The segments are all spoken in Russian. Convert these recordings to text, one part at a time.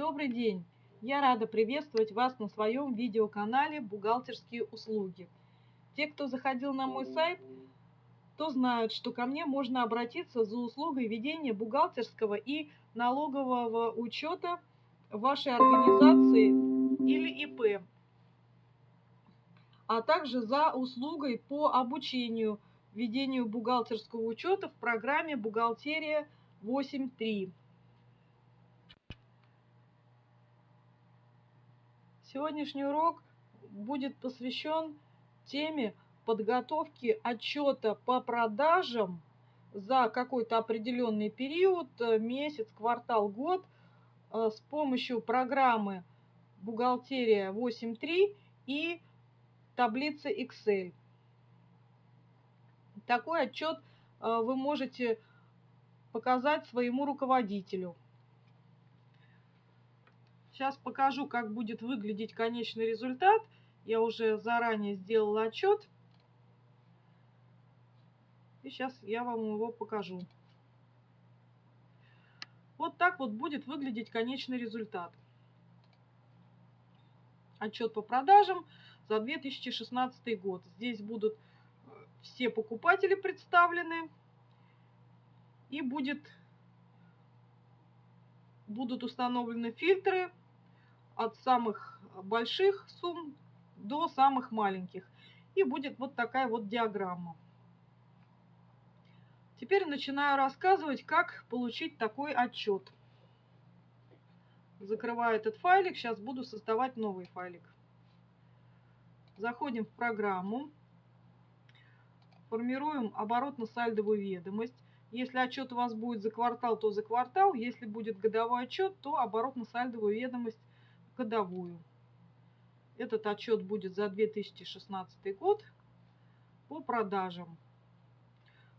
Добрый день! Я рада приветствовать вас на своем видеоканале «Бухгалтерские услуги». Те, кто заходил на мой сайт, то знают, что ко мне можно обратиться за услугой ведения бухгалтерского и налогового учета вашей организации или ИП, а также за услугой по обучению ведению бухгалтерского учета в программе «Бухгалтерия 8.3». Сегодняшний урок будет посвящен теме подготовки отчета по продажам за какой-то определенный период, э, месяц, квартал, год э, с помощью программы «Бухгалтерия 8.3» и таблицы Excel. Такой отчет э, вы можете показать своему руководителю. Сейчас покажу, как будет выглядеть конечный результат. Я уже заранее сделала отчет. И сейчас я вам его покажу. Вот так вот будет выглядеть конечный результат. Отчет по продажам за 2016 год. Здесь будут э, все покупатели представлены. И будет, будут установлены фильтры от самых больших сумм до самых маленьких. И будет вот такая вот диаграмма. Теперь начинаю рассказывать, как получить такой отчет. Закрываю этот файлик, сейчас буду создавать новый файлик. Заходим в программу, формируем оборотно-сальдовую ведомость. Если отчет у вас будет за квартал, то за квартал. Если будет годовой отчет, то оборотно-сальдовую ведомость годовую. Этот отчет будет за 2016 год по продажам.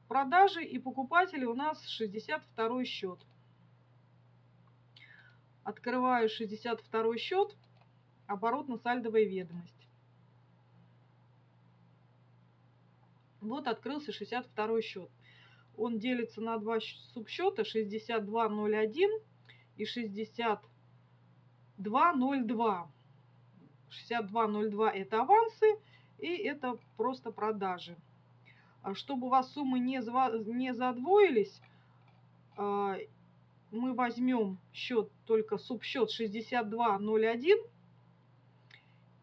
Продажи и покупатели у нас 62 счет. Открываю 62 счет, оборотно-сальдовая ведомость. Вот открылся 62 счет. Он делится на два субсчета 6201 и 60 6202. 6202 это авансы и это просто продажи. А чтобы у вас суммы не, не задвоились, а, мы возьмем счет только субсчет 6201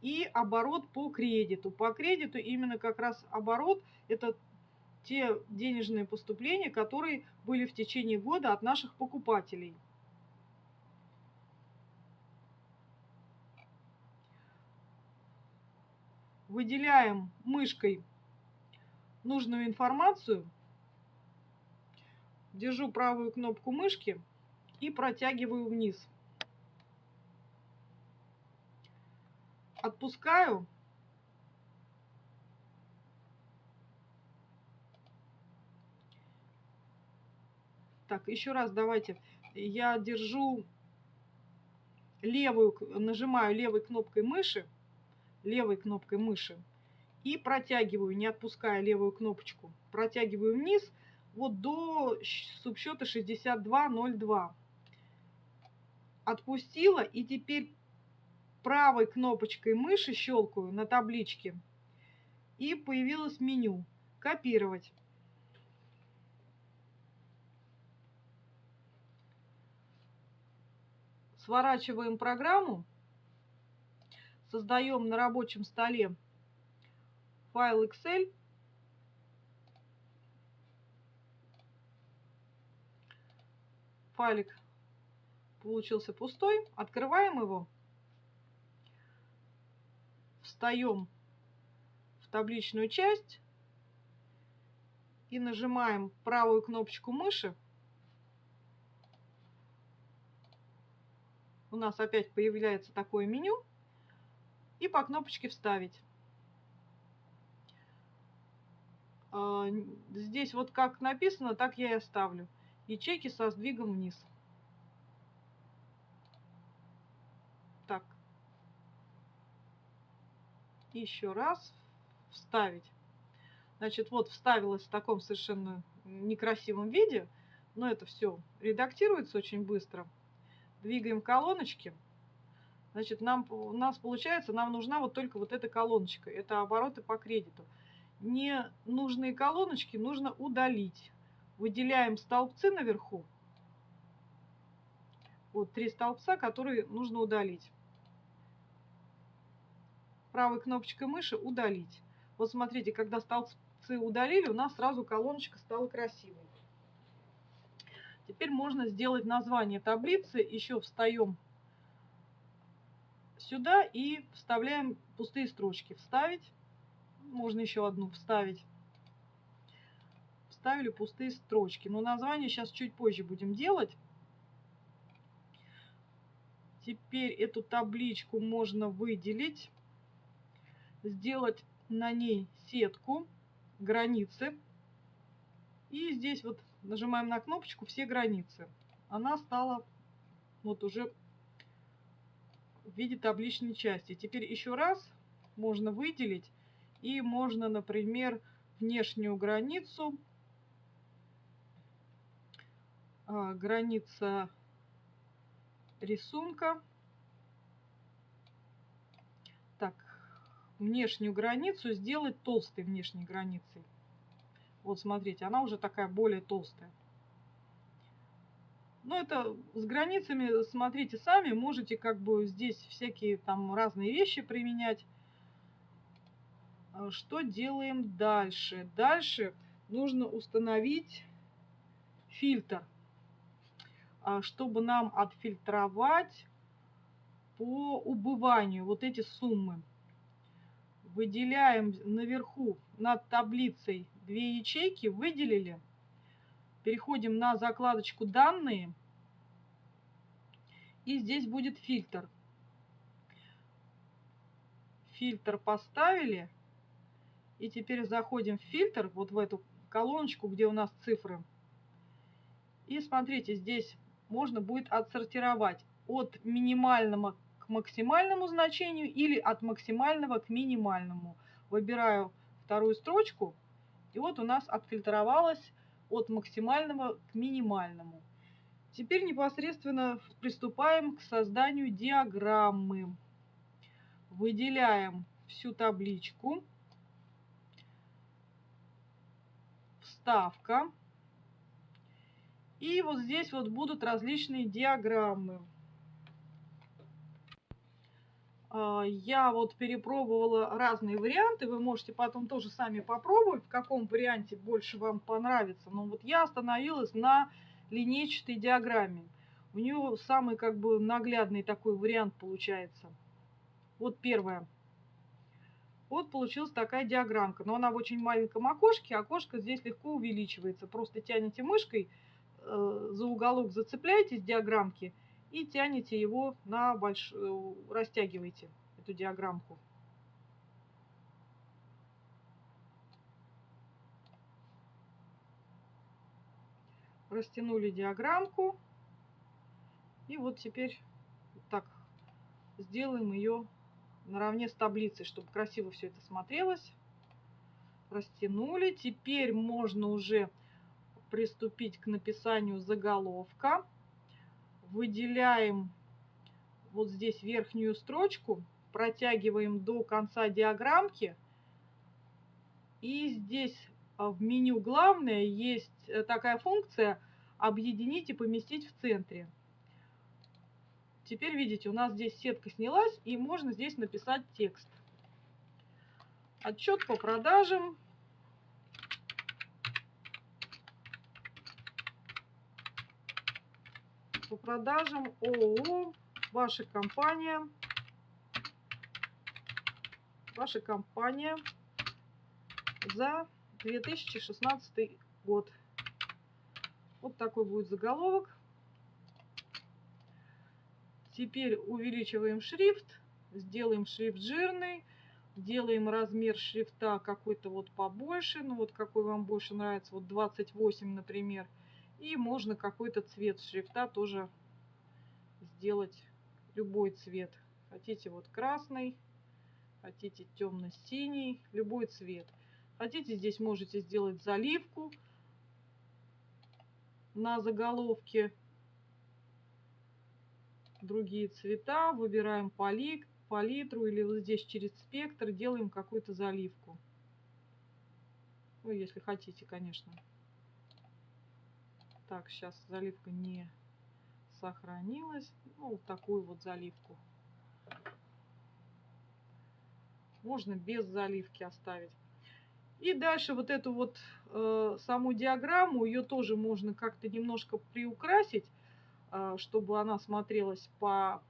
и оборот по кредиту. По кредиту именно как раз оборот это те денежные поступления, которые были в течение года от наших покупателей. Выделяем мышкой нужную информацию, держу правую кнопку мышки и протягиваю вниз. Отпускаю. Так, еще раз давайте. Я держу левую, нажимаю левой кнопкой мыши левой кнопкой мыши и протягиваю, не отпуская левую кнопочку, протягиваю вниз вот до субсчета 6202. Отпустила и теперь правой кнопочкой мыши щелкаю на табличке и появилось меню «Копировать». Сворачиваем программу создаем на рабочем столе файл Excel. Файлик получился пустой. Открываем его. Встаем в табличную часть и нажимаем правую кнопочку мыши. У нас опять появляется такое меню и по кнопочке «Вставить». А, здесь вот как написано, так я и оставлю. Ячейки со сдвигом вниз. Так. Еще раз. Вставить. Значит, вот вставилась в таком совершенно некрасивом виде. Но это все редактируется очень быстро. двигаем колоночки, значит, нам, у нас получается, нам нужна вот только вот эта колоночка. Это обороты по кредиту. Ненужные колоночки нужно удалить. Выделяем столбцы наверху. Вот три столбца, которые нужно удалить. Правой кнопочкой мыши удалить. Вот смотрите, когда столбцы удалили, у нас сразу колоночка стала красивой. Теперь можно сделать название таблицы. Еще встаем сюда и вставляем пустые строчки. Вставить. Можно еще одну вставить. Вставили пустые строчки. Но название сейчас чуть позже будем делать. Теперь эту табличку можно выделить. Сделать на ней сетку, границы. И здесь вот нажимаем на кнопочку «Все границы». Она стала вот уже в виде табличной части. Теперь еще раз можно выделить и можно, например, внешнюю границу, а, граница рисунка. Так, внешнюю границу сделать толстой внешней границей. Вот смотрите, она уже такая более толстая. Но это с границами, смотрите сами, можете как бы здесь всякие там разные вещи применять. А что делаем дальше? Дальше нужно установить фильтр, а чтобы нам отфильтровать по убыванию вот эти суммы выделяем наверху над таблицей две ячейки, выделили. Переходим на закладочку «Данные». И здесь будет фильтр. Фильтр поставили. И теперь заходим в фильтр, вот в эту колоночку, где у нас цифры. И смотрите, здесь можно будет отсортировать от минимального максимальному значению или от максимального к минимальному. Выбираю вторую строчку, и вот у нас отфильтровалось от максимального к минимальному. Теперь непосредственно приступаем к созданию диаграммы. Выделяем всю табличку. Вставка. И вот здесь вот будут различные диаграммы. А, я вот перепробовала разные варианты, вы можете потом тоже сами попробовать, в каком варианте больше вам понравится. Но вот я остановилась на линейчатой диаграмме. У нее самый как бы наглядный такой вариант получается. Вот первое. Вот получилась такая диаграммка, но она в очень маленьком окошке. Окошко здесь легко увеличивается. Просто тянете мышкой э, за уголок, зацепляетесь диаграммки – и тянете его на больш... Э, растягиваете эту диаграммку. Растянули диаграммку. И вот теперь так сделаем ее наравне с таблицей, чтобы красиво все это смотрелось. Растянули. Теперь можно уже приступить к написанию заголовка выделяем вот здесь верхнюю строчку, протягиваем до конца диаграммки. И здесь а, в меню «Главное» есть э, такая функция «Объединить и поместить в центре». Теперь видите, у нас здесь сетка снялась, и можно здесь написать текст. Отчет по продажам по продажам ООО, ваша компания, ваша компания за 2016 год. Вот такой будет заголовок. Теперь увеличиваем шрифт, сделаем шрифт жирный, делаем размер шрифта какой-то вот побольше, ну вот какой вам больше нравится, вот 28, например. И можно какой-то цвет шрифта тоже сделать любой цвет. Хотите вот красный, хотите темно-синий, любой цвет. Хотите, здесь можете сделать заливку на заголовке. другие цвета, выбираем палит, палитру или вот здесь через спектр делаем какую-то заливку. Ну, если хотите, конечно. Так, сейчас заливка не сохранилась. Ну, вот такую вот заливку. Можно без заливки оставить. И дальше вот эту вот э, саму диаграмму, ее тоже можно как-то немножко приукрасить, э, чтобы она смотрелась по,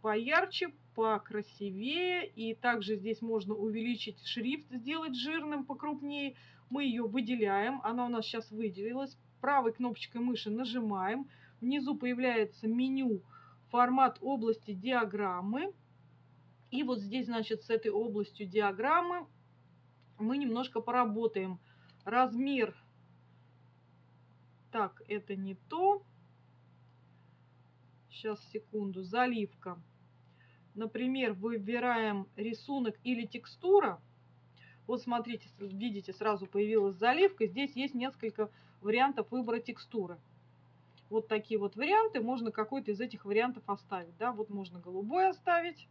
поярче, покрасивее. И также здесь можно увеличить шрифт, сделать жирным, покрупнее. Мы ее выделяем, она у нас сейчас выделилась. Правой кнопочкой мыши нажимаем. Внизу появляется меню формат области диаграммы. И вот здесь, значит, с этой областью диаграммы мы немножко поработаем. Размер. Так, это не то. Сейчас, секунду. Заливка. Например, выбираем рисунок или текстура. Вот смотрите, видите, сразу появилась заливка. Здесь есть несколько вариантов выбора текстуры. Вот такие вот варианты. Можно какой-то из этих вариантов оставить. Да? Вот можно голубой оставить.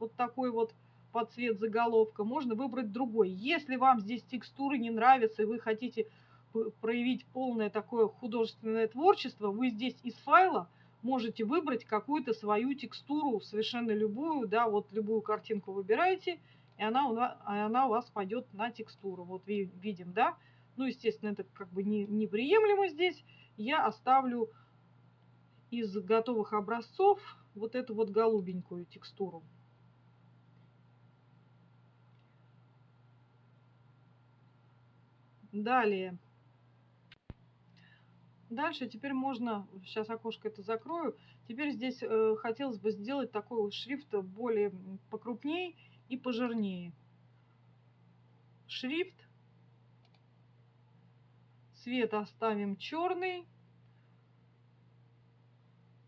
Вот такой вот под цвет заголовка. Можно выбрать другой. Если вам здесь текстуры не нравятся и вы хотите проявить полное такое художественное творчество, вы здесь из файла можете выбрать какую-то свою текстуру, совершенно любую, да, вот любую картинку выбираете, и она у, нас, она у вас пойдет на текстуру. Вот видим, да. Ну, естественно, это как бы не, неприемлемо здесь. Я оставлю из готовых образцов вот эту вот голубенькую текстуру. Далее. Дальше теперь можно, сейчас окошко это закрою, теперь здесь э, хотелось бы сделать такой шрифт более покрупнее и пожирнее. Шрифт. Цвет оставим черный.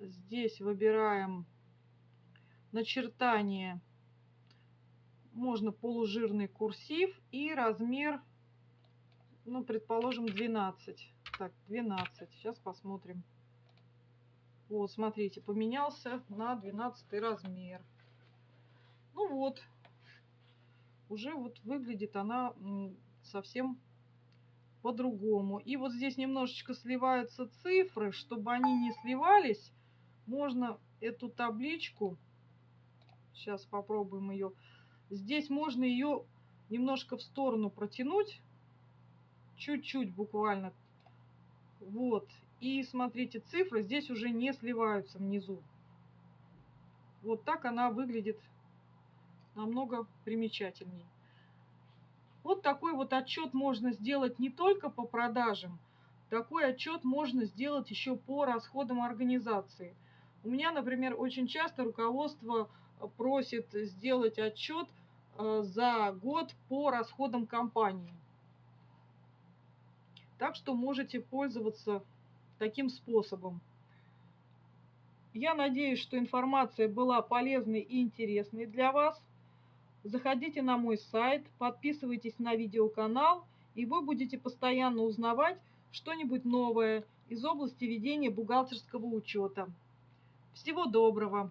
Здесь выбираем начертание. Можно полужирный курсив и размер, ну, предположим, 12. Так, 12. Сейчас посмотрим. Вот, смотрите, поменялся на 12 размер. Ну вот, уже вот выглядит она совсем по-другому. И вот здесь немножечко сливаются цифры. Чтобы они не сливались, можно эту табличку, сейчас попробуем ее, здесь можно ее немножко в сторону протянуть, чуть-чуть буквально. Вот. И смотрите, цифры здесь уже не сливаются внизу. Вот так она выглядит намного примечательней. Вот такой вот отчет можно сделать не только по продажам, такой отчет можно сделать еще по расходам организации. У меня, например, очень часто руководство просит сделать отчет э, за год по расходам компании. Так что можете пользоваться таким способом. Я надеюсь, что информация была полезной и интересной для вас. Заходите на мой сайт, подписывайтесь на видеоканал, и вы будете постоянно узнавать что-нибудь новое из области ведения бухгалтерского учета. Всего доброго!